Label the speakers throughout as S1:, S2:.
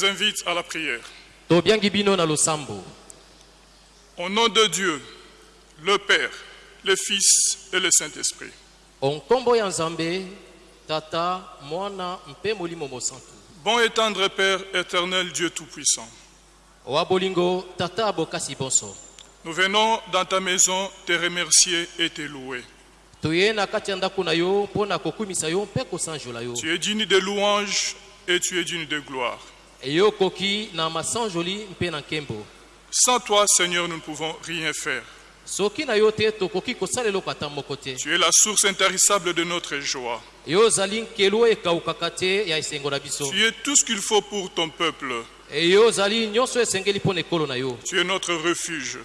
S1: vous invite à la prière. Au nom de Dieu, le Père, le Fils et le Saint-Esprit. Bon et tendre Père éternel Dieu Tout-Puissant, nous venons dans ta maison te remercier et te louer. Tu es digne de louange et tu es digne de gloire. Sans toi, Seigneur, nous ne pouvons rien faire. Tu es la source intarissable de notre joie. Tu es tout ce qu'il faut pour ton peuple. Tu es notre refuge.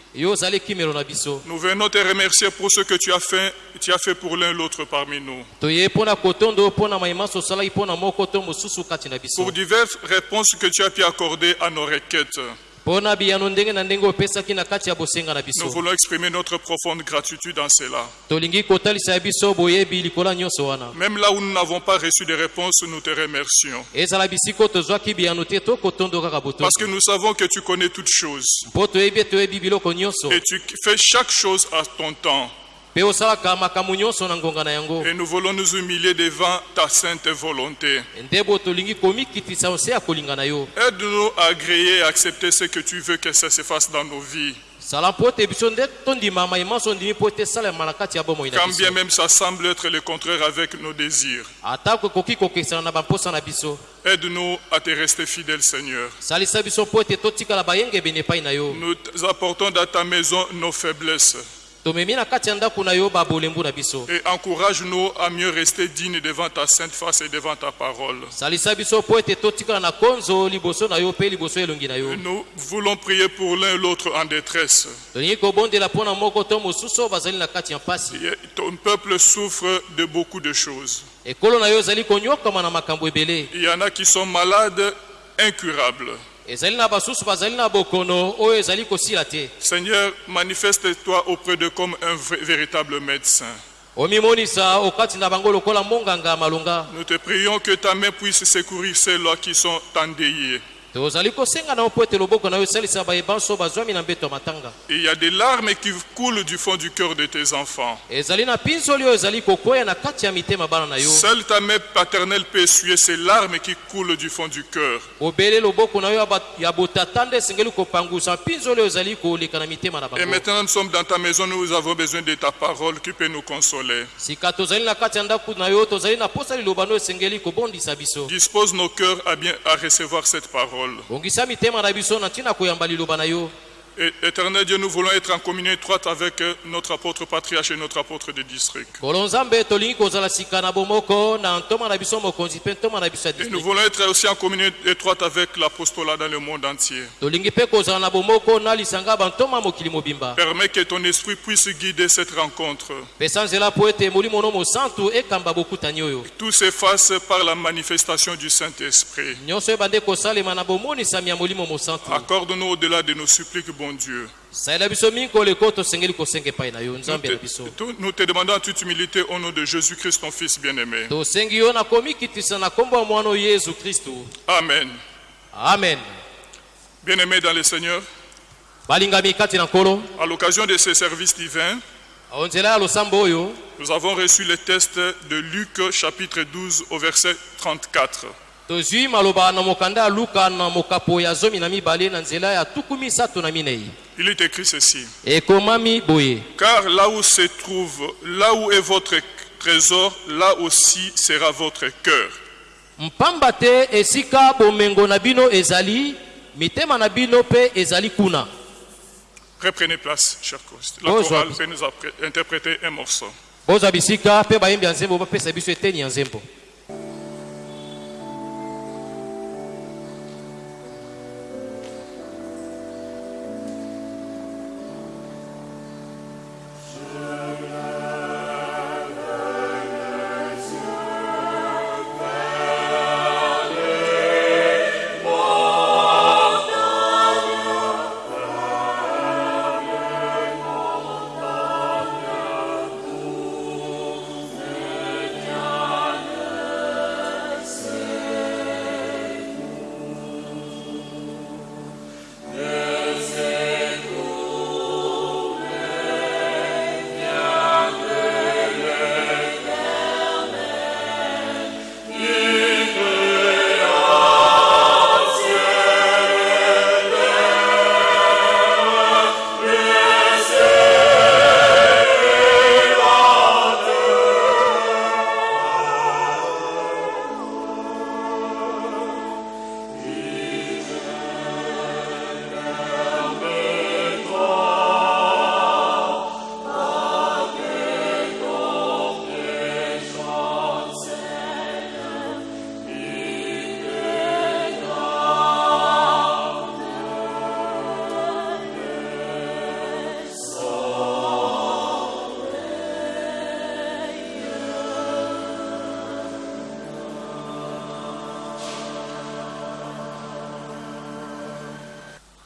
S1: Nous venons te remercier pour ce que tu as fait, tu as fait pour l'un l'autre parmi nous. Pour diverses réponses que tu as pu accorder à nos requêtes. Nous voulons exprimer notre profonde gratitude en cela. Même là où nous n'avons pas reçu de réponse, nous te remercions. Parce que nous savons que tu connais toutes choses. Et tu fais chaque chose à ton temps. Et nous voulons nous humilier devant ta sainte volonté. Aide-nous à agréer et accepter ce que tu veux que ça se fasse dans nos vies. Quand bien même ça semble être le contraire avec nos désirs. Aide-nous à te rester fidèle, Seigneur. Nous apportons dans ta maison nos faiblesses. Et encourage-nous à mieux rester dignes devant ta sainte face et devant ta parole. Nous voulons prier pour l'un et l'autre en détresse. Ton peuple souffre de beaucoup de choses. Il y en a qui sont malades, incurables. Seigneur, manifeste-toi auprès d'eux comme un véritable médecin. Nous te prions que ta main puisse secourir ceux-là qui sont endeuillés.
S2: Tozali kosenga na yo mpo ete loboko na yo esalisa bayebanso bazwami na mbeto ya matanga
S1: Et il y a des larmes qui coulent du fond du cœur de tes enfants.
S2: ezali na mpinzoli oyo ezali kokwea na kati ya mitema bana na yo
S1: Seule ta main paternelle peut essuyer ces larmes qui coulent du fond du cœur.
S2: obele loboko na yo ya ba- ya botata nde esengeli kopangusa mpinzoli oyo ezali koleka na mitema na
S1: Et maintenant, nous sommes dans ta maison, nous avons besoin de ta parole qui peut nous consoler.
S2: sika tozali na kati ya ndako na yo tozali na posa liloba no esengeli kobondisa biso
S1: Dispose nos cœurs à bien à recevoir cette parole.
S2: Bongisa mitema na biso na ntina koyamba liloba na yo
S1: Et, éternel Dieu, nous voulons être en communion étroite avec euh, notre apôtre patriarche et notre apôtre de district. Et nous voulons être aussi en communion étroite avec l'apostolat dans le monde entier. Permets que ton esprit puisse guider cette rencontre.
S2: oyo
S1: Tout s'efface par la manifestation du Saint-Esprit. Accorde-nous au-delà de nos suppliques, bon Dieu. Nous te, nous demandons en toute humilité au nom de Jésus-Christ, ton Fils bien-aimé. Amen.
S2: amen
S1: Bien-aimés dans le Seigneur, à l'occasion de ce service divin, nous avons reçu le test de Luc chapitre 12 au verset 34.
S2: Tozwi maloba na mokanda ya luka na mokapo ya zomi na mibale na nzela ya tuku misato na minei
S1: Il est écrit ceci.
S2: ekomami boye
S1: Car là où se trouve, là où est votre trésor, là aussi sera votre cœur.
S2: mpamba te esika bomengo na bino ezali mitema na bino mpe ezali kuna
S1: Reprenez place, chers Christ. La chorale peut nous interpréter un morceau.
S2: bozwa bisika mpe bayembi ya nzembo bapesa biso eteni ya nzembo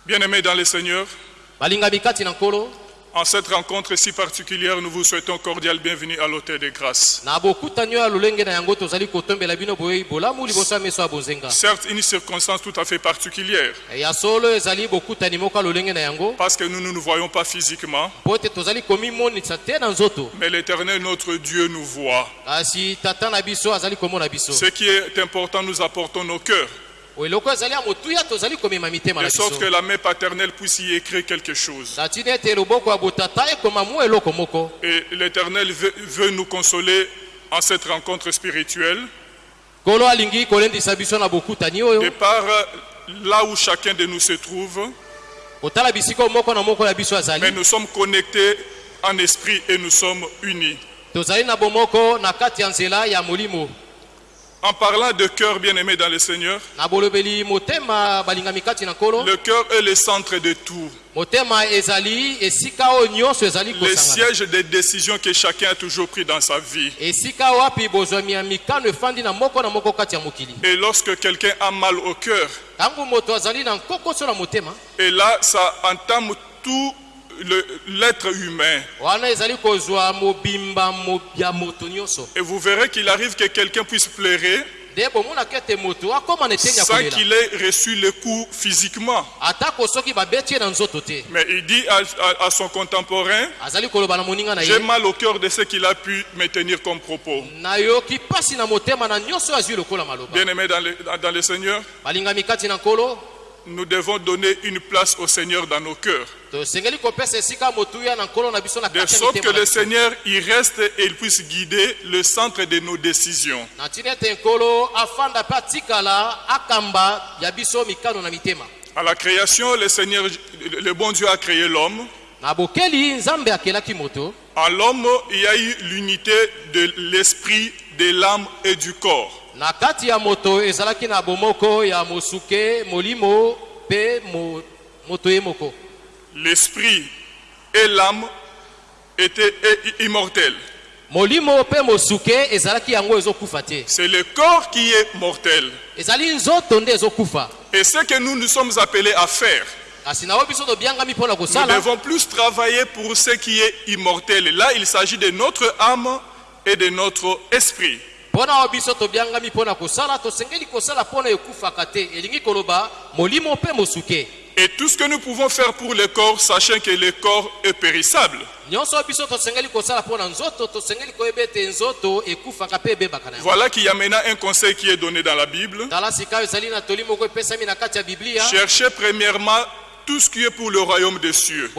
S1: Bien-aimés dans le Seigneur, en cette rencontre si particulière, nous vous souhaitons cordial bienvenue à l'Hôtel de Grâce.
S2: na bokutani oyo ya lolenge na yango tozali kotombela bino boye bolamu liboso ya meso ya bonzenga
S1: Certes, une circonstance tout à fait particulière,
S2: yango
S1: parce que nous ne nous voyons pas physiquement, mais l'Éternel, notre Dieu, nous voit. Ce qui est important, nous apportons nos cœurs, de sorte que la main paternelle puisse y écrire quelque chose. Et l'Éternel veut, veut nous consoler en cette rencontre spirituelle, de par là où chacun de nous se trouve, mais nous sommes connectés en esprit et nous sommes unis. En parlant de cœur bien-aimé dans le Seigneur, le cœur est le centre de tout. Le siège des décisions que chacun a toujours pris dans sa vie. Et lorsque quelqu'un a mal au cœur, et là, ça entame tout l'être humain. Et vous verrez qu'il arrive que quelqu'un puisse pleurer sans qu'il ait reçu le coup physiquement. Mais il dit à, à- à son contemporain, j'ai mal au cœur de ce qu'il a pu me tenir comme propos. dans le, dans- dans le Seigneur, nous devons donner une place au Seigneur dans nos cœurs. De sorte que le. Seigneur y reste et il puisse guider le centre de nos décisions. À la création, le Seigneur, le bon Dieu a créé l'homme. En l'homme, il y a eu l'unité de l'esprit, de l'âme et du corps.
S2: Na kati ya moto ezalaki na bomoko ya mosuke molimo mpe mo, moto ye moko
S1: L'esprit et l'âme étaient immortels.
S2: molimo mpe mosuke ezalaki yango ezokufa te
S1: C'est le corps qui est mortel.
S2: ezali nzoto nde ezokufa
S1: Et ce que nous nous sommes appelés à faire, nous devons plus travailler pour ce qui est immortel. Et là, il s'agit de notre âme et de notre esprit.
S2: Mpo na oyo biso tobiangami mpo na kosala tosengeli kosala mpo na ekufaka te elingi koloba molimo mpe mosuke
S1: Et tout ce que nous pouvons faire pour le corps, sachant que le corps est périssable. Voilà qu'il y a maintenant un conseil qui est donné dans la Bible. Cherchez premièrement tout ce qui est pour le royaume des cieux.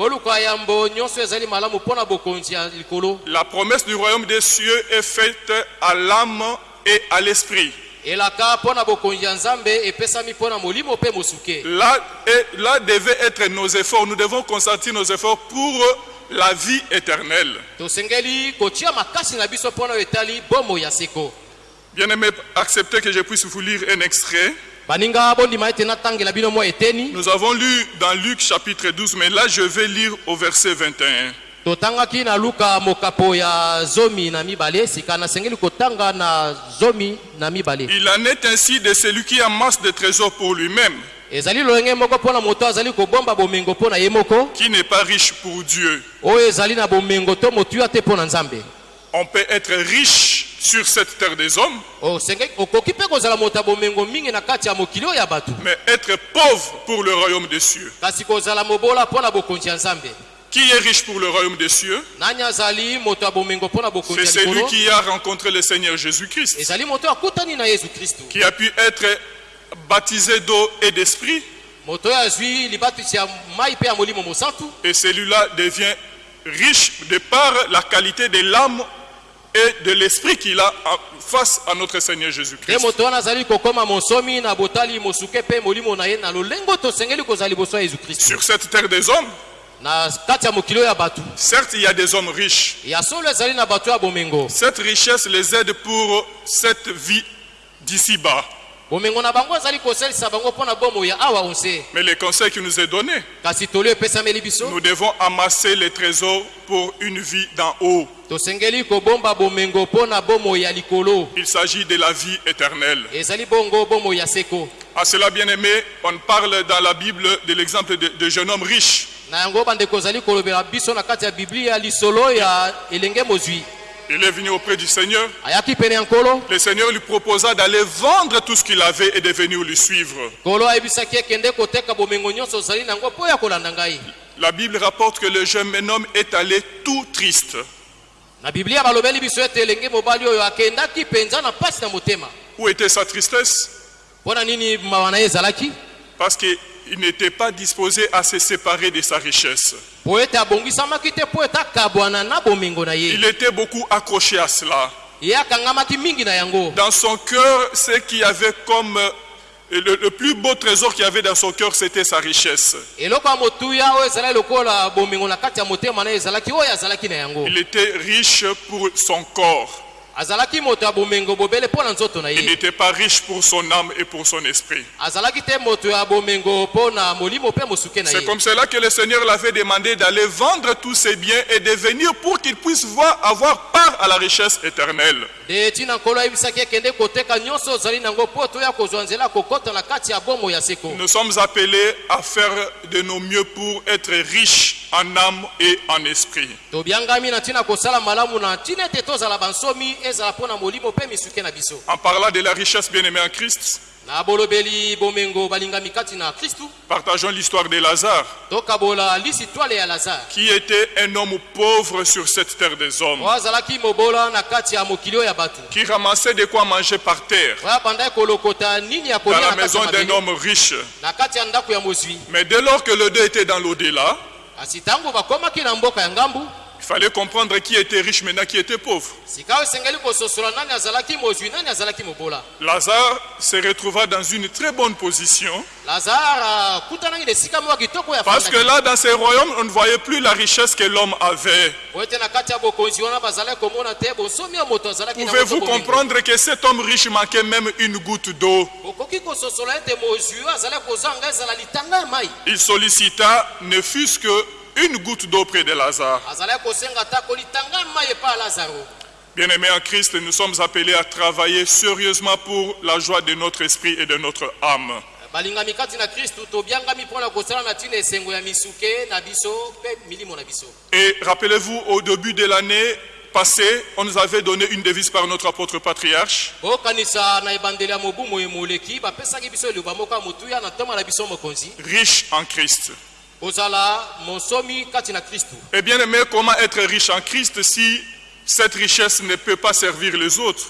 S1: La promesse du royaume des cieux est faite à l'âme et à l'esprit. Là, et là devaient être nos efforts. Nous devons consentir nos efforts pour la vie éternelle.
S2: seko
S1: Bien-aimés, acceptez que je puisse vous lire un extrait. Nous avons lu dans Luc chapitre 12, mais là je vais lire au verset 21.
S2: totangaki na luka mokapo ya zomi na mibale sika nasengeli kotanga na zomi na mibale
S1: Il en est ainsi de celui qui amasse des trésors pour lui-même,
S2: ezali lolenge moko mpo na moto azali kobomba bomengo mpo na ye moko
S1: qui n'est pas riche pour Dieu.
S2: oyo ezali na bomengo to motuya te mpo na nzambe
S1: On peut être riche sur cette terre des hommes,
S2: bato.
S1: mais être pauvre pour le royaume des cieux. Qui est riche pour le royaume des cieux? C'est celui qui a rencontré le Seigneur Jésus-Christ, qui a pu être baptisé d'eau et d'esprit, et celui-là devient riche de par la qualité de l'âme et de l'esprit qu'il a face à notre Seigneur Jésus-Christ. Sur cette terre des hommes, certes, il y a des hommes riches. Cette richesse les aide pour cette vie d'ici-bas. Mais le conseil qui nous est donné, nous devons amasser les trésors pour une vie d'en haut. Il s'agit de la vie éternelle. À cela, bien aimé, on parle dans la Bible de l'exemple de, de jeune homme riche. Il est venu auprès du Seigneur. Le Seigneur lui proposa d'aller vendre tout ce qu'il avait et de venir lui suivre. La Bible rapporte que le jeune homme est allé tout triste. Où était sa tristesse?
S2: Mpo na
S1: qu'il n'était pas disposé à se séparer de sa richesse. Il était beaucoup accroché à cela. Dans son cœur, ce qu'il y avait comme euh, le, le plus beau trésor qu'il y avait dans son cœur, c'était sa richesse. Il était riche pour son corps. Il n'était pas riche pour son âme et pour son esprit. C'est comme cela que le Seigneur l'avait demandé d'aller vendre tous ses biens et de venir pour qu'il puisse voir, avoir part à la richesse éternelle. Nous sommes appelés à faire de nos mieux pour être riches en âme et en esprit. En parlant de la richesse bien-aimée en Christ, partageons l'histoire de Lazare, qui était un homme pauvre sur cette terre des hommes, qui ramassait de quoi manger par terre dans la maison d'un homme riche. Mais dès lors que le deux était dans l'au-delà, il fallait comprendre qui était riche maintenant, qui était pauvre. Lazare se retrouva dans une très bonne position. Parce que là, dans ces royaumes, on ne voyait plus la richesse que l'homme avait. Pouvez-vous comprendre que cet homme riche manquait même une goutte d'eau? Il sollicita ne fût-ce que une goutte d'eau près de Lazare. Bien-aimés en Christ, nous sommes appelés à travailler sérieusement pour la joie de notre esprit et de notre âme. Et rappelez-vous, au début de l'année passée, on nous avait donné une devise par notre apôtre patriarche.
S2: mokonzi
S1: riche en Christ. Et bien aimé, comment être riche en Christ si cette richesse ne peut pas servir les autres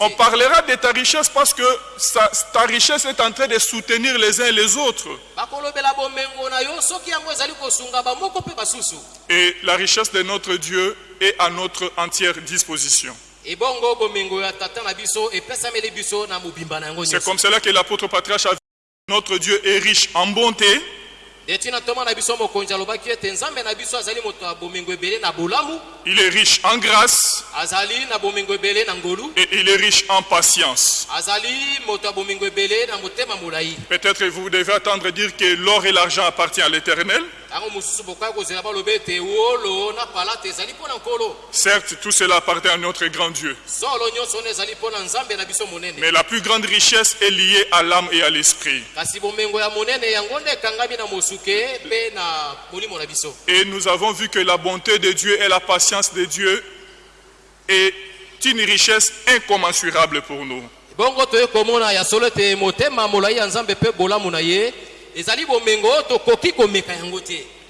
S1: On parlera de ta richesse parce que sa- ta richesse est en train de soutenir les uns les autres. Et la richesse de notre Dieu est à notre entière disposition. C'est comme cela que l'apôtre patriarche a dit, notre Dieu est riche en bonté, il est riche en grâce et il est riche en patience. Peut-être vous devez attendre dire que l'or et l'argent appartiennent à l'éternel. Certes, tout cela appartient à notre grand Dieu. Mais la plus grande richesse est liée à l'âme et à l'esprit. Et nous avons vu que la bonté de Dieu et la patience de Dieu est une richesse incommensurable pour nous.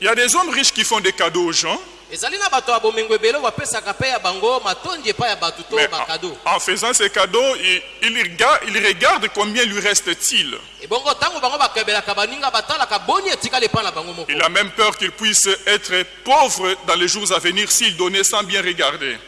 S1: Il y a des hommes riches qui font des cadeaux aux gens, mais en, en faisant ces cadeaux, il, il regarde, il regarde combien lui reste-t-il. Il a même peur qu'il puisse être pauvre dans les jours à venir s'il donnait sans bien regarder.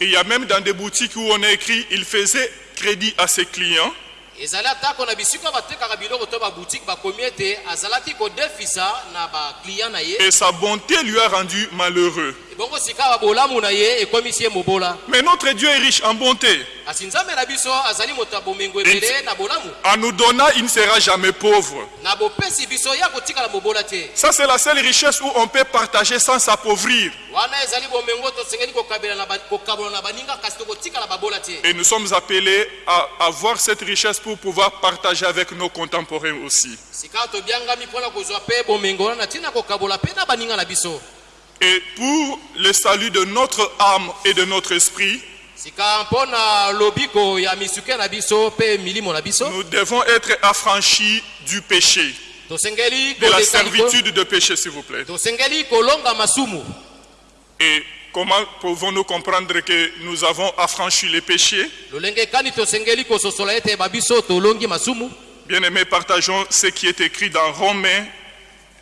S1: Et il y a même dans des boutiques où on a écrit, il faisait crédit à ses clients.
S2: Ezali atako na bisika batekaka biloko to babutike bakomi ete azalaki kodefisa na bakliya na ye
S1: Et sa bonté lui a rendu malheureux. Mais notre Dieu est riche en bonté.
S2: bolamu
S1: En nous donnant, il ne sera jamais pauvre. Ça, c'est la seule richesse où on peut partager sans s'appauvrir. Et nous sommes appelés à avoir cette richesse pour pouvoir partager avec nos contemporains aussi. Et pour le salut de notre âme et de notre esprit, nous devons être affranchis du péché, de la servitude de péché, s'il vous plaît. Et comment pouvons-nous comprendre que nous avons affranchi les péchés? Bien-aimés, partageons ce qui est écrit dans Romains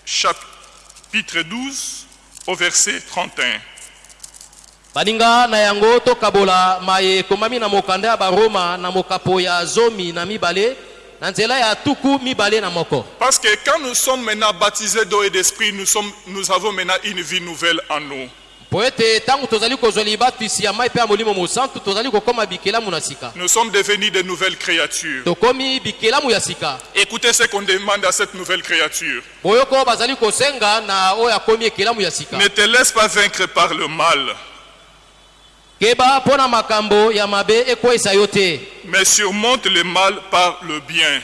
S1: chapitre 12 au verset 31.
S2: baninga na yango tokabola maye ekomami na mokanda ya baroma na mokapo ya zomi na mibale na nzela ya tuku mibale na moko
S1: Parce que quand nous sommes maintenant baptisés d'eau et d'esprit, nous, sommes, nous avons maintenant une vie nouvelle en nous. Nous sommes devenus de nouvelles créatures. Écoutez ce qu'on demande à cette nouvelle créature. Ne te laisse pas vaincre par le mal, mais surmonte le mal par le bien.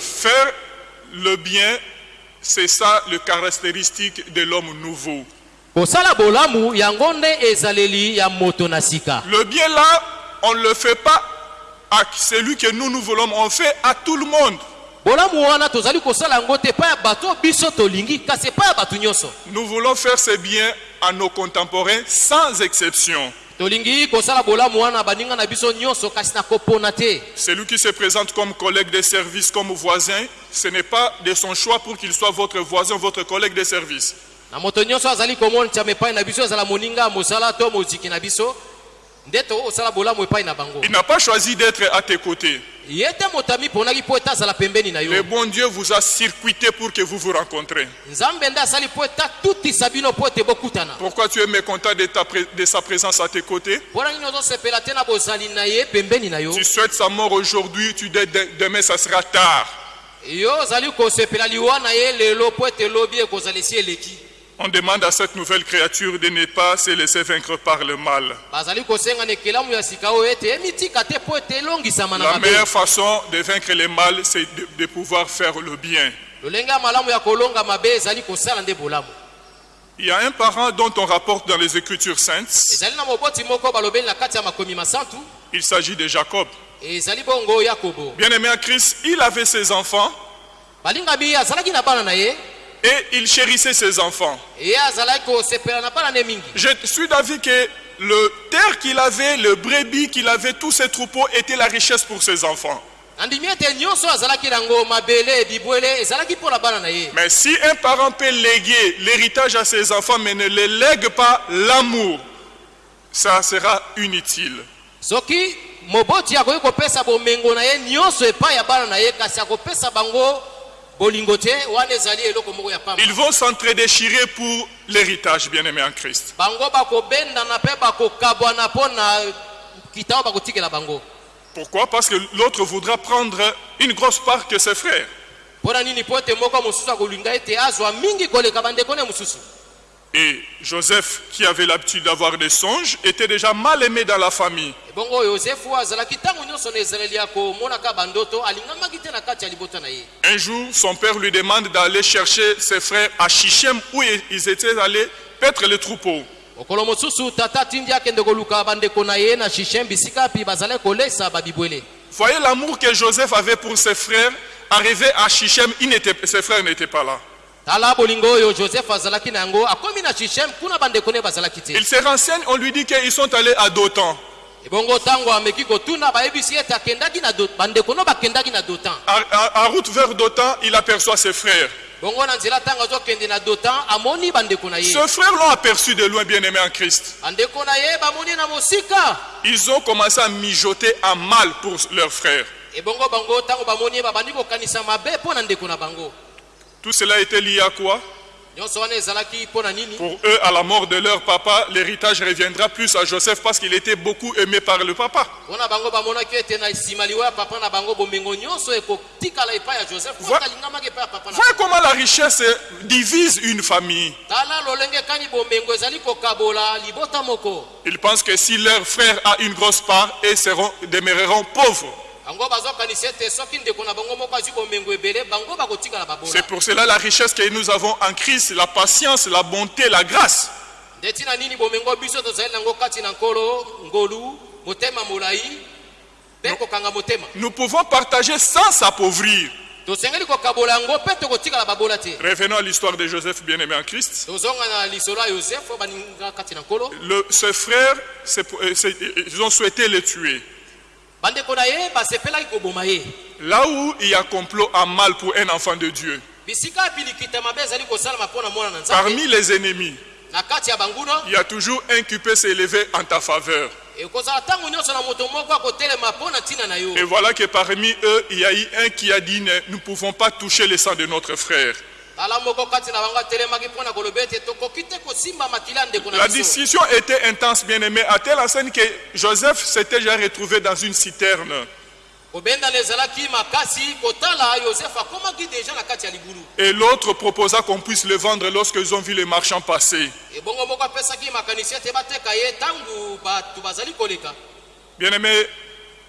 S1: Faire le bien, c'est ça le caractéristique de l'homme nouveau. Le bien là, on ne le fait pas à celui que nous, nous voulons, on fait à tout le monde. Nous voulons faire ce bien à nos contemporains sans exception. Celui qui se présente comme collègue de service, comme voisin, ce n'est pas de son choix pour qu'il soit votre voisin, votre collègue de service. Il n'a pas choisi d'être à tes côtés. Le bon Dieu vous a circuité pour que vous vous rencontrez. Pourquoi tu es mécontent de, ta de sa présence à tes côtés? Tu souhaites sa mort aujourd'hui, tu dis de- demain ça sera tard. On demande à cette nouvelle créature de ne pas se laisser vaincre par le mal. La meilleure façon de vaincre le mal, c'est de, de pouvoir faire le bien. Il y a un parent dont on rapporte dans les Écritures saintes, il s'agit de Jacob. Bien-aimé en Christ, il avait ses enfants et il chérissait ses enfants. Je suis d'avis que le terre qu'il avait, le brebis qu'il avait, tous ses troupeaux étaient la richesse pour ses enfants. Mais si un parent peut léguer l'héritage à ses enfants, mais ne le lègue pas l'amour, ça sera inutile.
S2: soki moboti akoki kopesa bomengo na ye nyonso epai ya bana na ye kasi akopesa bango
S1: Ils vont s'entre-déchirer pour l'héritage, bien-aimé en Christ. Pourquoi? Parce que l'autre voudra prendre une grosse part que ses frères. Et Joseph, qui avait l'habitude d'avoir des songes, était déjà mal aimé dans la famille.
S2: ye
S1: Un jour, son père lui demande d'aller chercher ses frères à Shichem, où ils étaient allés paître les troupeaux. Voyez l'amour que Joseph avait pour ses frères. Arrivé à Shichem, il ses frères n'étaient pas là.
S2: Tala bolingo oyo joseph azalaki na yango akomi na kuna bandeko ne bazalaki te
S1: Il se renseigne, on lui dit qu'ils sont allés à Dotan.
S2: ebongo ntango ameki kotuna bayebisi ete akendaki na bandeko no bakendaki na dotan
S1: À, à- à route vers Dotan, il aperçoit ses frères.
S2: bongo na nzela ntango azokende na dotan amoni bandeko na ye
S1: Ses frères l'ont aperçu de loin, bien-aimé en Christ.
S2: bandeko na ye bamoni na mosika
S1: Ils ont commencé à mijoter en mal pour leurs frères.
S2: ebongo bango ntango bamoni ye babandi kokanisa mabe mpo na ndeko na bango
S1: Tout cela était lié à quoi Pour eux, à la mort de leur papa, l'héritage reviendra plus à Joseph parce qu'il était beaucoup aimé par le papa.
S2: mpona bango bamonaki ete na nsima liwa ya papa na bango bomengo nyonso ekotikala epai ya joseph
S1: Voi-
S2: po alingamaki epai ya papa na
S1: Voyez comment la richesse divise une famille. Ils pensent que si leur frère a une grosse part, ils seront, demeureront pauvres. C'est pour cela la richesse que nous avons en Christ, la patience, la bonté, la grâce. Nous pouvons partager sans s'appauvrir. Revenons à l'histoire de Joseph bien-aimé en Christ. Le, ce frère, c'est pour- euh, c'est- ils ont souhaité le tuer. Là où il y a complot en mal pour un enfant de Dieu, parmi les ennemis, il y a toujours un qui peut s'élever en ta faveur. Et voilà que parmi eux, il y a eu un qui a dit Nous ne pouvons pas toucher le sang de notre frère. La discussion était intense, bien aimé, à telle enseigne que Joseph s'était déjà retrouvé dans une citerne. Et l'autre proposa qu'on puisse le vendre lorsqu'ils ont vu les marchands passer. Bien aimé,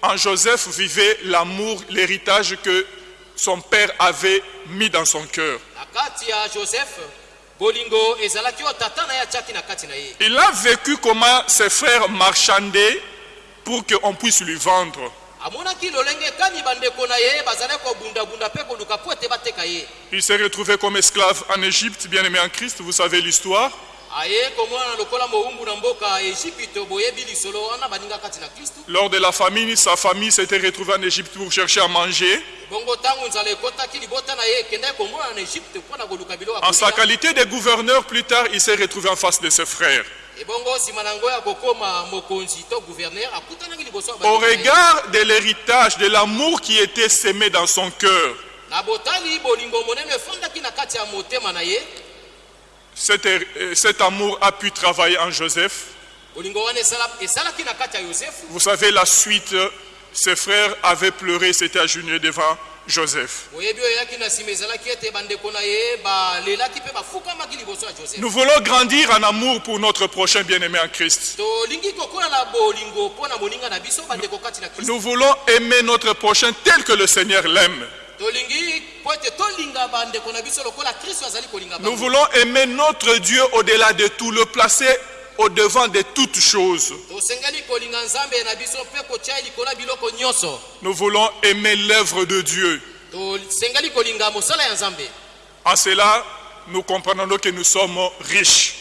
S1: en Joseph vivait l'amour, l'héritage que son père avait mis dans son cœur. Il a vécu comment ses frères marchandaient pour qu'on puisse lui vendre. Il s'est retrouvé comme esclave en Égypte, bien aimé en Christ, vous savez l'histoire. Lors de la famine, sa famille s'était retrouvée en Égypte pour chercher à manger. En sa qualité de gouverneur, plus tard, il s'est retrouvé en face de ses frères.
S2: ya
S1: Au regard de l'héritage, de l'amour qui était sémé dans son cœur, cet, euh, cet amour a pu travailler en Joseph. Vous savez, la suite, euh, ses frères avaient pleuré, s'étaient agenouillés devant Joseph. Nous voulons grandir en amour pour notre prochain bien-aimé en Christ. Nous voulons aimer notre prochain tel que le Seigneur l'aime. Nous voulons aimer notre Dieu au-delà de tout, le placer au-devant de toutes choses. Nous voulons aimer l'œuvre de Dieu. En cela, nous comprenons que nous sommes riches.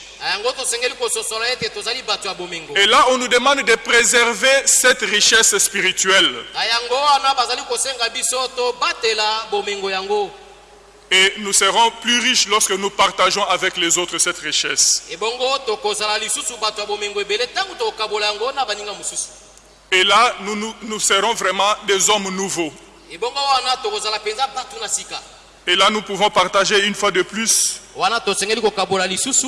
S1: Et là, on nous demande de préserver cette richesse spirituelle. Et nous serons plus riches lorsque nous partageons avec les autres cette richesse. Et là, nous, nous, nous serons vraiment des hommes nouveaux. Et là, nous pouvons partager une fois de plus
S2: wana tosengeli kokabola lisusu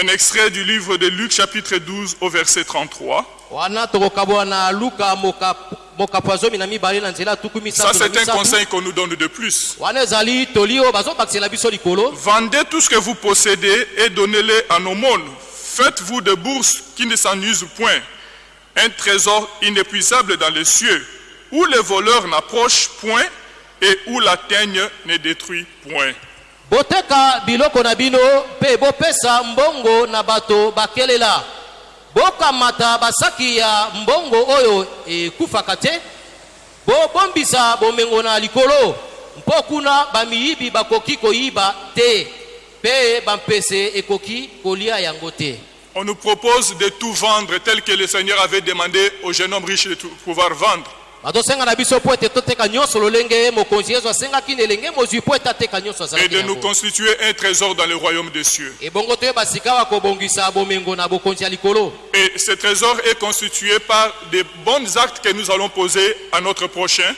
S1: un extrait du livre de Luc chapitre 12 au verset 33.
S2: wana tokokabola na luka mokapo mokapo ya zomi na mibale na nzela ya tuku
S1: Ça, c'est un conseil qu'on nous donne de plus. Vendez tout ce que vous possédez et donnez-le en aumône. Faites-vous de bourses qui ne s'ennuisent point. Un trésor inépuisable dans les cieux, où les voleurs n'approchent point et où la teigne ne détruit point.
S2: Boteka biloko na bino mpe bopesa mbongo na bato bakelela. Bokamata basaki ya mbongo oyo ekufaka te. Bobombisa bomengo na likolo. Mpo kuna bamiyibi bakoki koyiba te mpe bampese ekoki kolia yango te.
S1: On nous propose de tout vendre tel que le Seigneur avait demandé au jeune homme riche de pouvoir vendre.
S2: Bazosenga na biso mpo ete toteka nyonso lolenge mokonzi yesu asengaki na elenge mozwi mpo ete ateka nyonso
S1: et de nous constituer un trésor dans le royaume des cieux.
S2: ebongo toyeba sika wa kobongisa bomengo na bokonzi ya likolo.
S1: Et ce trésor est constitué par des bons actes que nous allons poser à notre prochain,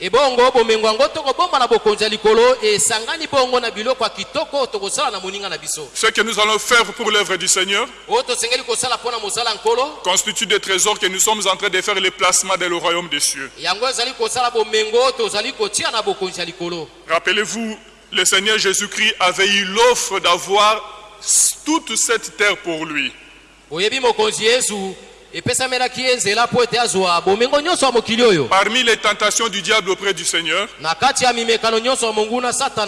S2: ebongo bomengo yango tokobomba na bokonzi ya likolo esangani bongo na biloko ya kitoko oyo tokosala na moninga na biso
S1: Ce que nous allons faire pour l'œuvre du Seigneur
S2: oyo tosengeli kosala mpo na mosala ya nkolo
S1: constitue des trésors que nous sommes en train de faire le placement dans le royaume des cieux.
S2: yango ezali kosala bomengo oyo tozali kotia na bokonzi ya likolo
S1: Rappelez-vous, le Seigneur Jésus-Christ avait eu l'offre d'avoir toute cette terre pour lui.
S2: oyebi mokonzi yesu
S1: Parmi les tentations du diable auprès du Seigneur,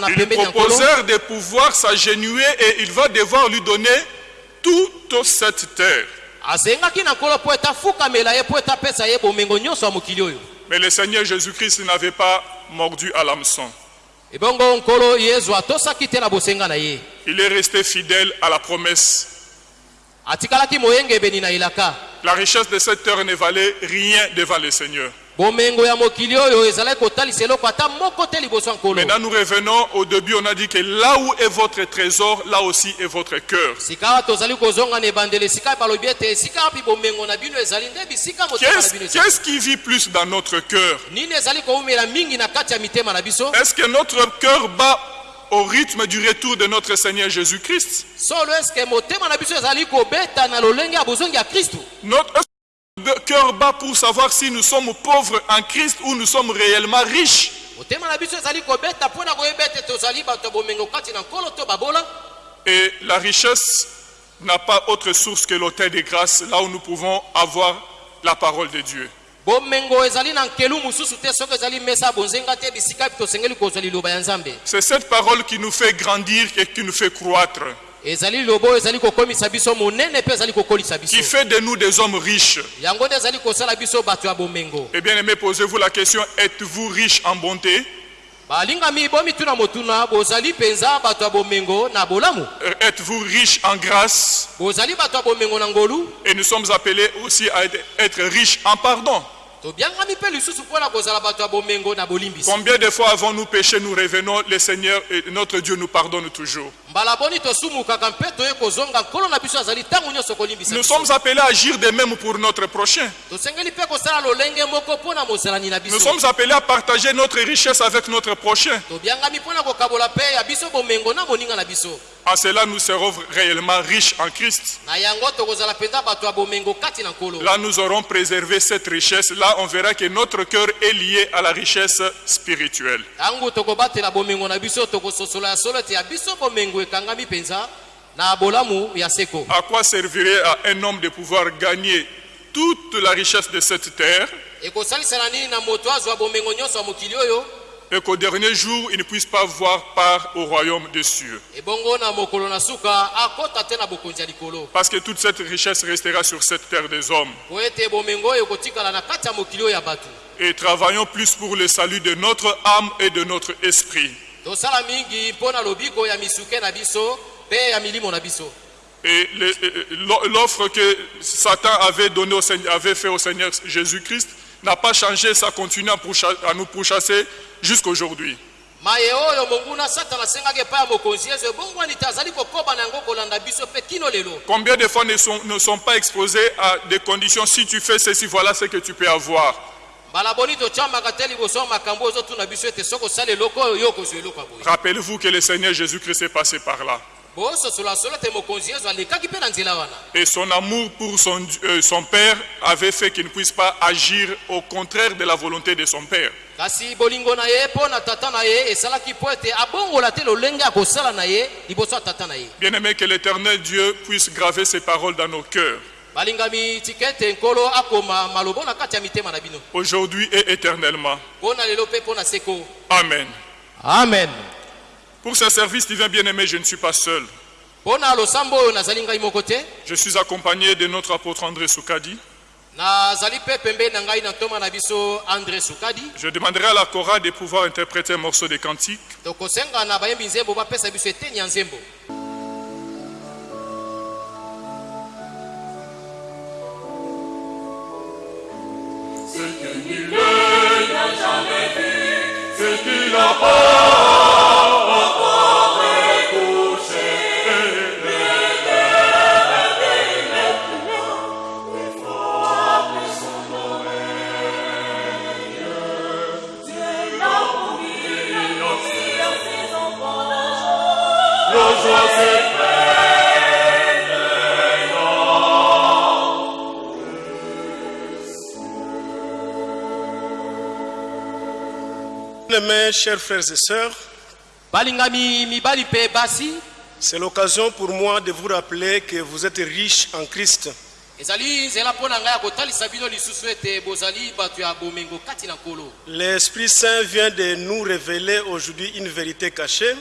S1: il proposèrent de pouvoir s'agenouiller et il va devoir lui donner toute cette terre. Mais le Seigneur Jésus-Christ n'avait pas mordu à l'hameçon. Il est resté fidèle à la promesse. La richesse de cette terre ne valait rien devant le Seigneur. Maintenant, nous revenons au début. On a dit que là où est votre trésor, là aussi est votre cœur. Qu'est-ce qui vit plus dans notre cœur? Est-ce que notre cœur bat au rythme du retour de notre Seigneur Jésus-Christ Notre cœur bat pour savoir si nous sommes pauvres en Christ ou nous sommes réellement riches. Et la richesse n'a pas autre source que l'autel des grâces, là où nous pouvons avoir la parole de Dieu. C'est cette parole qui nous fait grandir et qui nous fait croître, qui fait de nous des hommes riches. Et bien aimé, posez-vous la question, êtes-vous riche en bonté?
S2: Balingami bomituna motuna bozali mpenza bato ya bomengo na bolamu.
S1: Êtes-vous riche en grâce?
S2: Bozali bato ya bomengo na ngolu.
S1: Et nous sommes appelés aussi à être- riches en pardon. Combien de fois avons-nous péché, nous revenons, le Seigneur et notre Dieu nous pardonne toujours. Nous sommes appelés à agir de même pour notre prochain. Nous sommes appelés à partager notre richesse avec notre prochain. En cela, nous serons réellement riches en Christ. Là, nous aurons préservé cette richesse. Là, on verra que notre cœur est lié à la richesse spirituelle. À quoi servirait à un homme de pouvoir gagner toute la richesse de cette terre et qu'au dernier jour, il ne puisse pas voir part au royaume des cieux? Parce que toute cette richesse restera sur cette terre des hommes. Et travaillons plus pour le salut de notre âme et de notre esprit.
S2: Tosala mingi mpo na lobiko ya misuke na biso mpe ya milimo na biso
S1: Et l'offre que Satan avait, donnée au Seigneur, avait fait au Seigneur Jésus-Christ n'a pas changé, ça continue à, nous pourchasser jusqu'aujourd'hui. Combien de fois ne sont, ne sont pas exposés à des conditions, si tu fais ceci, voilà ce que tu peux avoir. Rappelez-vous que le Seigneur Jésus-Christ est passé par là. Et son amour pour son, euh, son Père avait fait qu'il ne puisse pas agir au contraire de la volonté de son Père.
S2: ye
S1: Bien-aimé, que l'éternel Dieu puisse graver ces paroles dans nos cœurs, aujourd'hui et éternellement. Amen.
S2: amen
S1: Pour ce service divin bien-aimé, je ne suis pas seul. Je suis accompagné de notre apôtre André Soukadi. Je demanderai à la chorale de pouvoir interpréter un morceau de cantique.
S3: Filippo. Mes chers frères et sœurs, c'est l'occasion pour moi de vous rappeler que vous êtes riches en Christ. L'Esprit Saint vient de nous révéler aujourd'hui une vérité cachée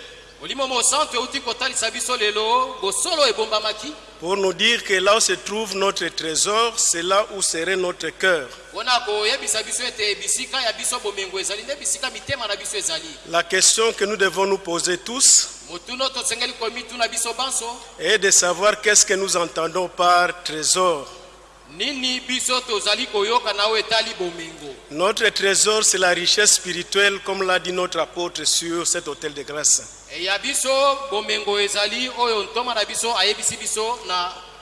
S3: pour nous dire que là où se trouve notre trésor, c'est là où serait notre cœur. La question que nous devons nous poser tous est de savoir qu'est-ce que nous entendons par trésor. Notre trésor, c'est la richesse spirituelle, comme l'a dit notre apôtre sur cet hôtel de grâce.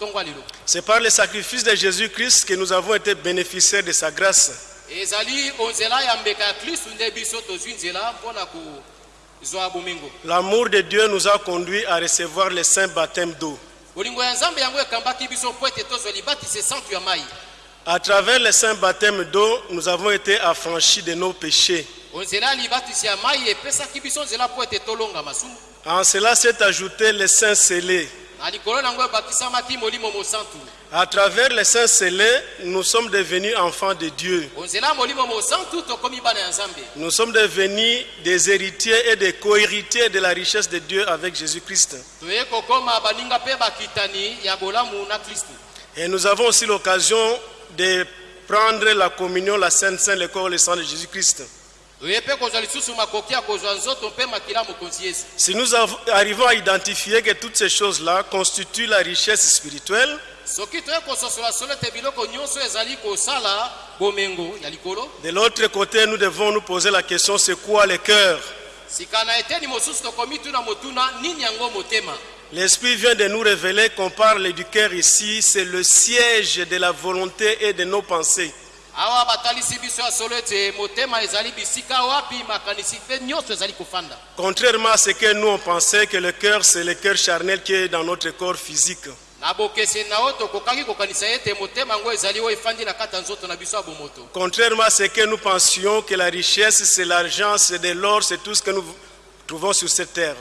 S2: lelo
S3: C'est par le sacrifice de Jésus-Christ que nous avons été bénéficiaires de sa grâce. L'amour de Dieu nous a conduits à recevoir le saint baptême d'eau. À travers le saint baptême d'eau, nous avons été affranchis de nos péchés. En cela s'est ajouté le saint scellé. À travers le saint scellé, nous sommes devenus enfants de Dieu. Nous sommes devenus des héritiers et des co-héritiers de la richesse de Dieu avec Jésus-Christ. Et nous avons aussi l'occasion de prendre la communion, la Sainte Sainte, le corps et le sang de Jésus-Christ. Si nous arrivons à identifier que toutes ces choses-là constituent la richesse spirituelle, de l'autre côté, nous devons nous poser la question, c'est quoi le cœur? L'Esprit vient de nous révéler qu'on parle du cœur ici, c'est le siège de la volonté et de nos pensées. Contrairement à ce que nous on pensait que le cœur, c'est le cœur charnel qui est dans notre corps physique. Contrairement à ce que nous pensions que la richesse, c'est l'argent, c'est de l'or, c'est tout ce que nous trouvons sur cette terre.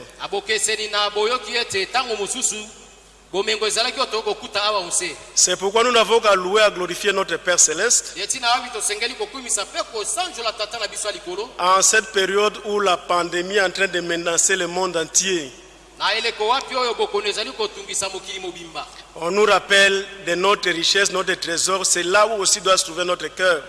S3: C'est pourquoi nous n'avons qu'à louer, à glorifier notre Père céleste en cette période où la pandémie est en train de menacer le monde entier. On nous rappelle de notre richesse, notre trésor, c'est là où aussi doit se trouver notre cœur.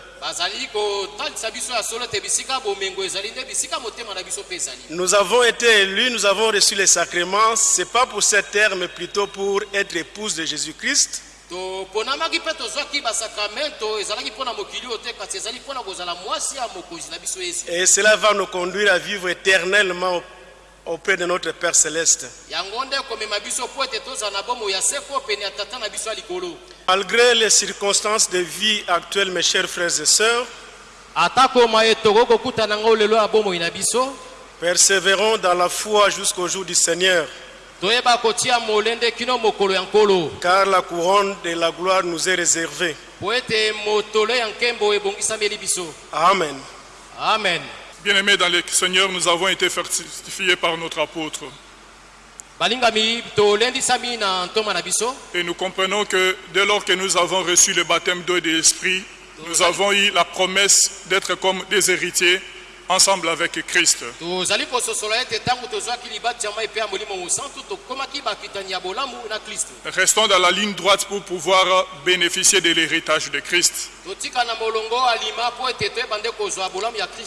S3: Nous avons été élus, nous avons reçu les sacrements, c'est pas pour cette terre, mais plutôt pour être épouse de Jésus-Christ. Et cela va nous conduire à vivre éternellement auprès de notre Père céleste. Malgré les circonstances de vie actuelles, mes chers frères et sœurs, persévérons dans la foi jusqu'au jour du Seigneur, car la couronne de la gloire nous est réservée. Amen.
S2: amen
S1: Bien-aimés dans le Seigneur, nous avons été fortifiés par notre apôtre. Et nous comprenons que dès lors que nous avons reçu le baptême d'eau et de l'esprit, nous avons eu la promesse d'être comme des héritiers ensemble avec Christ. Restons dans la ligne droite pour pouvoir bénéficier de l'héritage de Christ.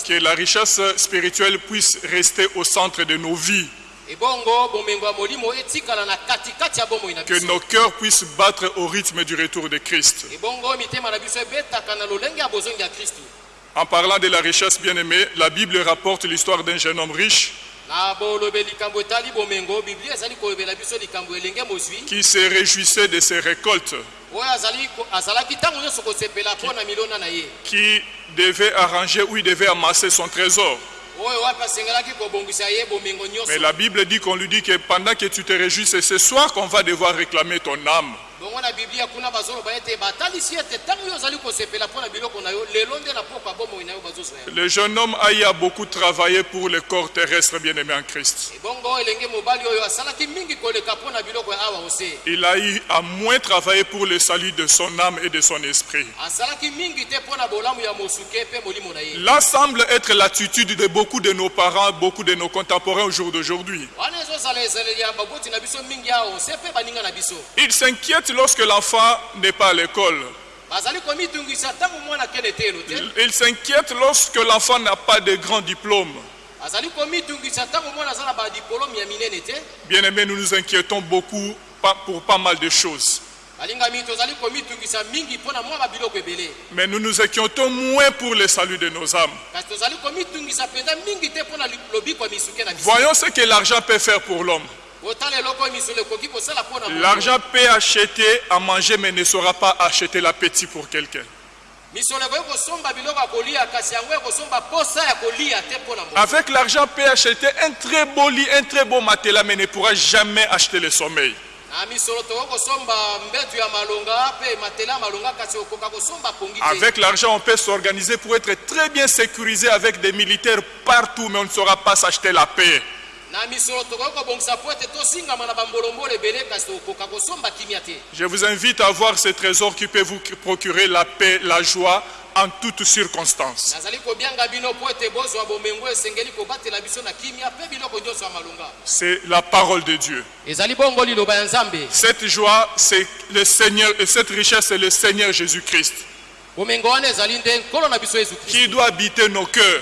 S1: Que la richesse spirituelle puisse rester au centre de nos vies. Que nos cœurs puissent battre au rythme du retour de Christ. En parlant de la richesse bien-aimée, la Bible rapporte l'histoire d'un jeune homme riche qui se réjouissait de ses récoltes, qui devait arranger où il devait amasser son trésor. Mais la Bible dit qu'on lui dit que pendant que tu te réjouis, c'est ce soir qu'on va devoir réclamer ton âme.
S2: Bongo na biblia kuna bazoloba ete batalisi ete ntango yo ozali kosepela mpo na biloko na yo lelo nde na pokwa bomoi na yo bazozwa yango
S1: Le jeune homme Aïe a beaucoup travaillé pour le corps terrestre bien-aimé en Christ.
S2: ebongo elenge mobali oyo asalaki mingi koleka mpo na biloko ya awa ose
S1: Il a eu à moins travaillé pour le salut de son âme et de son esprit.
S2: asalaki mingi te mpo na bolamu ya mosuke mpe molimo na ye
S1: Là semble être l'attitude de beaucoup de nos parents, beaucoup de nos contemporains au jour d'aujourd'hui.
S2: wana ezozala ezaleli ya baboti na biso mingi awa ose mpe baninga na biso
S1: Ils s'inquiètent lorsque l'enfant n'est pas à l'école.
S2: bazali komitungisa ntango mwana kende te elo te
S1: Ils s'inquiètent lorsque l'enfant n'a pas de grand diplôme.
S2: te
S1: Bien-aimés, nous nous inquiétons beaucoup pour pas mal de choses. Mais nous nous inquiétons moins pour le salut de nos âmes. Voyons ce que l'argent peut faire pour l'homme. L'argent peut acheter à manger, mais ne saura pas acheter l'appétit pour quelqu'un. Avec l'argent peut acheter un très beau lit, un très beau matelas, mais ne pourra jamais acheter le sommeil. Avec l'argent, on peut s'organiser pour être très bien sécurisé avec des militaires partout, mais on ne saura pas s'acheter la paix. Je vous invite à voir ces trésors qui peuvent vous procurer la paix, la joie en toutes circonstances. C'est la parole de Dieu. Cette joie, c'est le Seigneur, et cette richesse, c'est le Seigneur Jésus-Christ. Qui doit habiter nos cœurs,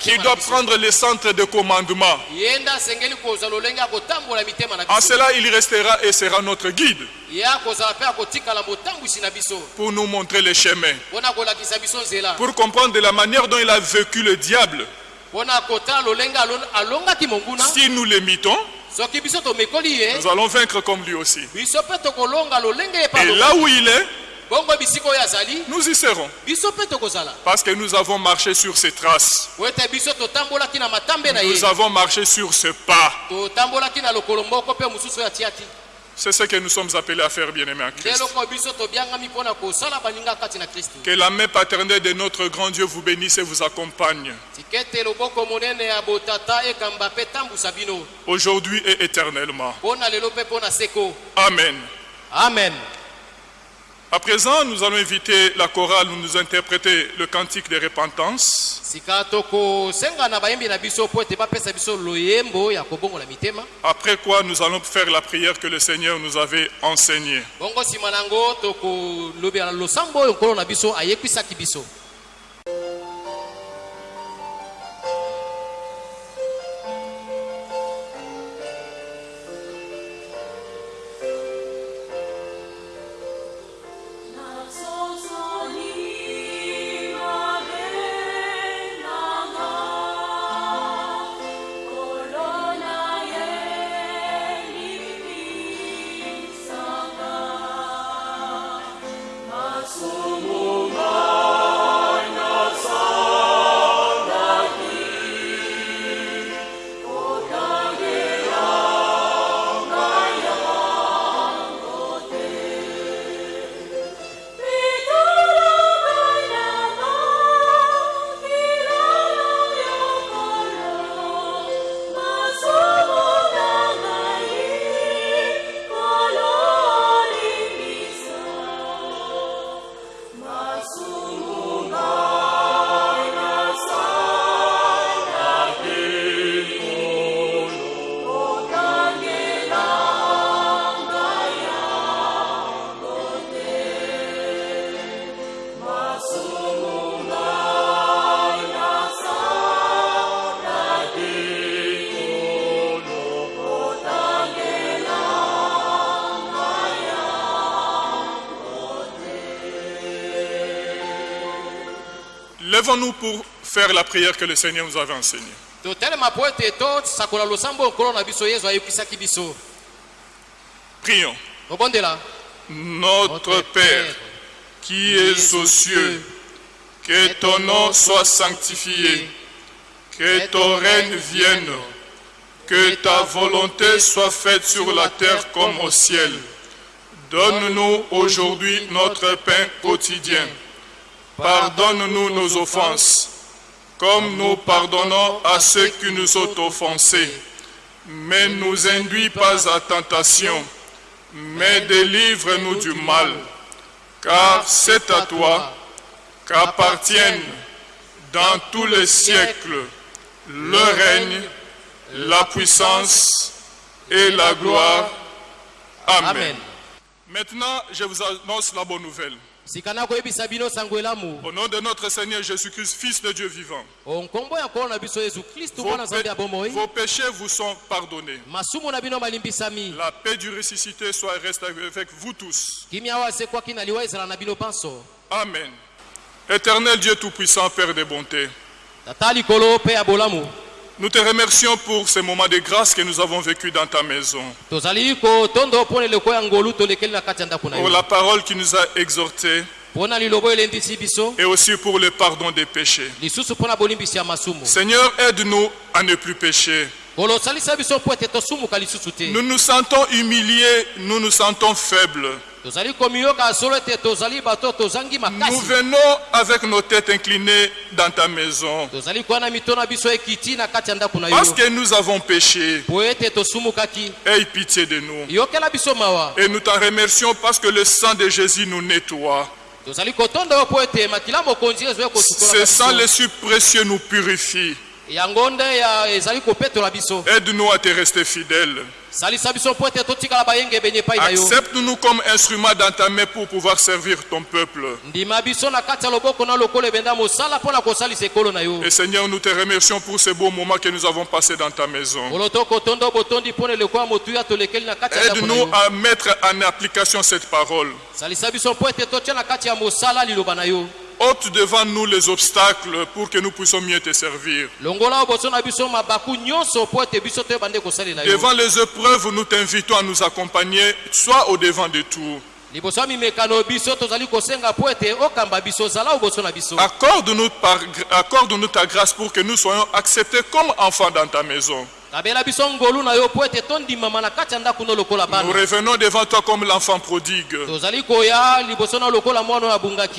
S1: qui doit prendre le centre de commandement. En cela, il restera et sera notre guide pour nous montrer le chemin, pour comprendre de la manière dont il a vécu le diable. Si nous l'imitons, nous allons vaincre comme lui aussi. Et là où il est, nous y serons. Parce que nous avons marché sur ses traces. Nous avons marché sur ce pas. C'est ce que nous sommes appelés à faire, bien-aimés en Christ. Que la main paternelle de notre grand Dieu vous bénisse et vous accompagne,
S2: bino
S1: aujourd'hui et éternellement. Amen.
S2: amen
S1: À présent, nous allons inviter la chorale à nous interpréter le cantique de repentance. Après quoi, nous allons faire la prière que le Seigneur nous avait enseignée. Lèvons-nous pour faire la prière que le Seigneur nous avait enseignée. Prions. Notre Père, qui es aux cieux, que ton nom soit sanctifié, que ton règne vienne, que ta volonté soit faite sur la terre comme au ciel. Donne-nous aujourd'hui notre pain quotidien. Pardonne-nous nos offenses, comme nous pardonnons à ceux qui nous ont offensés. Mais ne nous induis pas à tentation, mais délivre-nous du mal. Car c'est à toi qu'appartiennent dans tous les siècles le règne, la puissance et la gloire. Amen.
S2: amen
S1: Maintenant, je vous annonce la bonne nouvelle. Au nom de notre Seigneur Jésus-Christ, Fils de Dieu vivant,
S2: kristu
S1: vos, vos péchés vous sont pardonnés. La paix du ressuscité soit reste avec vous tous. Amen. Éternel Dieu Tout-Puissant, Père de bonté, nous te remercions pour ces moments de grâce que nous avons vécus dans ta maison. Pour la parole qui nous a exhortés et aussi pour le pardon des péchés. Seigneur, aide-nous à ne plus pécher. Nous nous sentons humiliés, nous nous sentons faibles. Nous venons avec nos têtes inclinées dans ta maison. Parce que nous avons péché. Aie pitié de nous. Et nous t'en remercions parce que le sang de Jésus nous nettoie. Ce sang le si précieux nous purifie. Aide-nous à te rester
S2: yo
S1: Accepte-nous comme instruments dans ta main pour pouvoir servir ton peuple. Et Seigneur, nous te remercions pour ces beaux moments que nous avons passés dans ta maison. Aide-nous à mettre en application cette parole. Ôte devant nous les obstacles pour que nous puissions mieux te servir. Devant les épreuves, nous t'invitons à nous accompagner, soit au devant de tout. accorde-nous ta grâce pour que nous soyons acceptés comme enfants dans ta maison. Nous revenons devant toi comme l'enfant prodigue.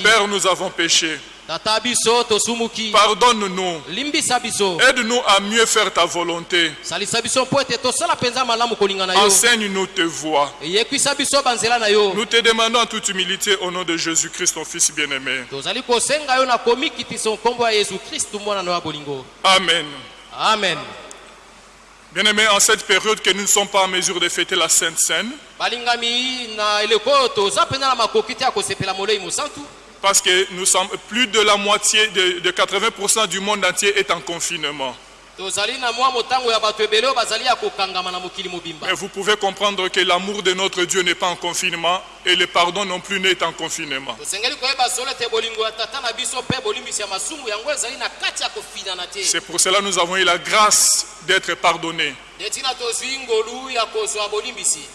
S1: Père, nous avons péché. Pardonne-nous. Aide-nous à mieux faire ta volonté. Enseigne-nous tes voies. Nous te demandons en toute humilité au nom de Jésus-Christ, ton Fils bien-aimé. Amen.
S2: amen
S1: Bien-aimés, en cette période que nous ne sommes pas en mesure de fêter la Sainte Seine, parce que nous sommes plus de la moitié, de, de 80% du monde entier est en confinement. Mais vous pouvez comprendre que l'amour de notre Dieu n'est pas en confinement et le pardon non plus n'est en confinement. C'est pour cela que nous avons eu la grâce d'être pardonnés.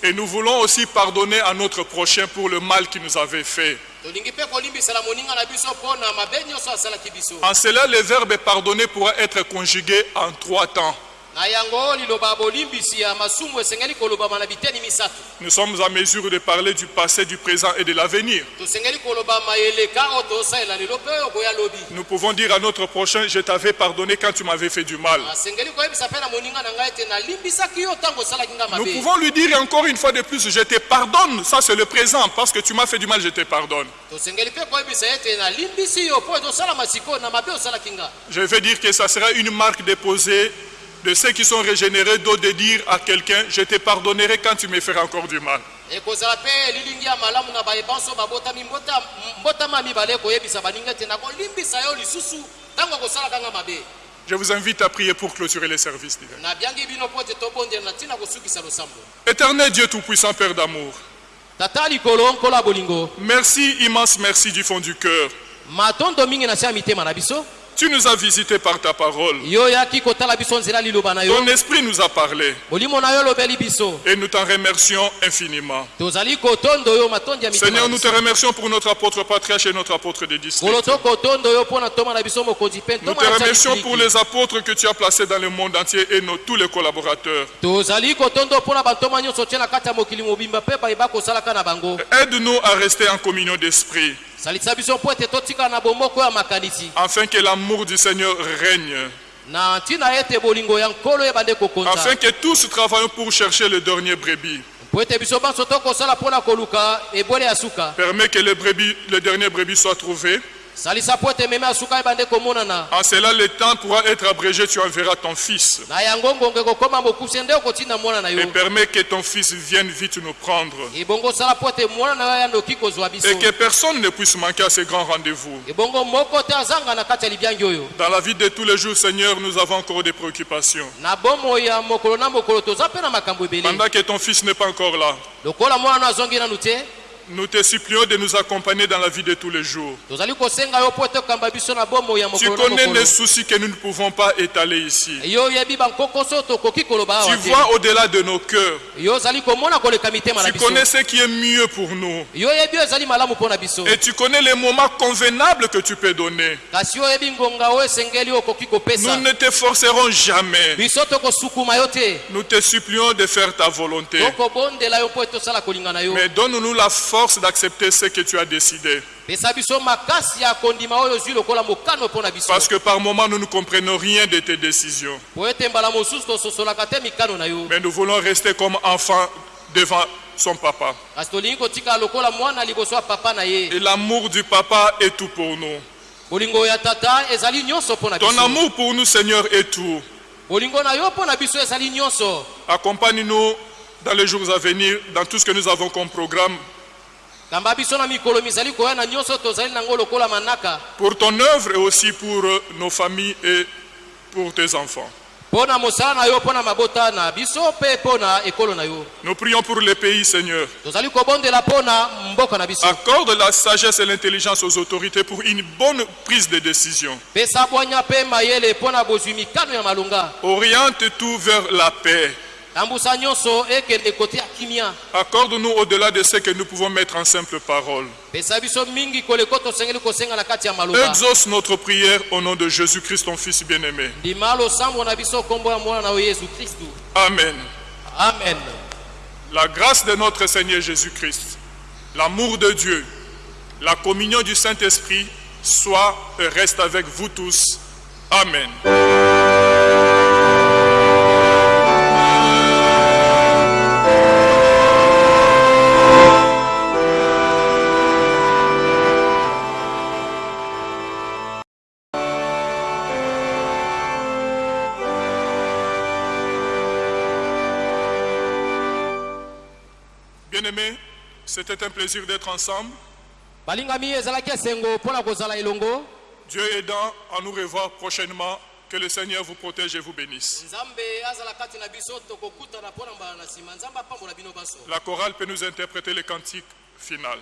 S1: Et nous voulons aussi pardonner à notre prochain pour le mal qu'il nous avait fait. En cela, le verbe pardonner pourra être conjugué en trois temps. Nous sommes en mesure de parler du passé, du présent et de l'avenir. Nous pouvons dire à notre prochain, je t'avais pardonné quand tu m'avais fait du mal. Nous pouvons lui dire encore une fois de plus, je te pardonne. Ça, c'est le présent. Parce que tu m'as fait du mal, je te pardonne. Je veux dire que ça sera une marque déposée de ceux qui sont régénérés, d'autres de dire à quelqu'un, je te pardonnerai quand tu me feras encore du mal. Je vous invite à prier pour clôturer les services Éternel Dieu Tout-Puissant, Père d'amour, merci, immense merci du fond du cœur. Tu nous as visités par ta parole. Ton esprit nous a parlé. Et nous t'en remercions infiniment. Seigneur, nous te remercions pour notre apôtre patriarche et notre apôtre des districts. Nous te remercions pour les apôtres que tu as placés dans le monde entier et nos, tous les collaborateurs. Aide-nous à rester en communion d'esprit, afin que l'amour du Seigneur règne, afin que tous travaillons pour chercher le dernier brebis. Permets que le, brebis, le dernier brebis soit trouvé.
S2: Salisa mpo ete meme ya suka ebande komonana
S1: En cela, le temps pourra être abrégé, tu enverras ton fils. Et permets que ton fils vienne vite nous prendre. Et que personne ne puisse manquer à ce grand rendez-vous. Dans la vie de tous les jours, Seigneur, nous avons encore des préoccupations. Pendant que ton fils n'est pas encore là, nous te supplions de nous accompagner dans la vie de tous les jours. Tu connais les soucis que nous ne pouvons pas étaler ici. Tu vois au-delà de nos cœurs. Tu connais ce qui est mieux pour nous. Et tu connais les moments convenables que tu peux donner. Nous ne te forcerons jamais. Nous te supplions de faire ta volonté. Mais donne-nous la force d'accepter ce que tu as décidé. Parce que par moments, nous ne comprenons rien de tes décisions. Mais nous voulons rester comme enfants devant son papa. Et l'amour du papa est tout pour nous. Ton amour pour nous, Seigneur, est tout. Accompagne-nous dans les jours à venir, dans tout ce que nous avons comme programme, pour ton œuvre et aussi pour euh, nos familles et pour tes enfants. Nous prions pour les pays, Seigneur. Accorde la sagesse et l'intelligence aux autorités pour une bonne prise de décision. Oriente tout vers la paix. Accorde-nous au-delà de ce que nous pouvons mettre en simple parole. Exauce notre prière au nom de Jésus-Christ, ton Fils bien-aimé. Amen.
S2: amen
S1: La grâce de notre Seigneur Jésus-Christ, l'amour de Dieu, la communion du Saint-Esprit soit et reste avec vous tous. Amen. C'était un plaisir d'être ensemble. Dieu aidant à nous revoir prochainement. Que le Seigneur vous protège et vous bénisse. La chorale peut nous interpréter le cantique final.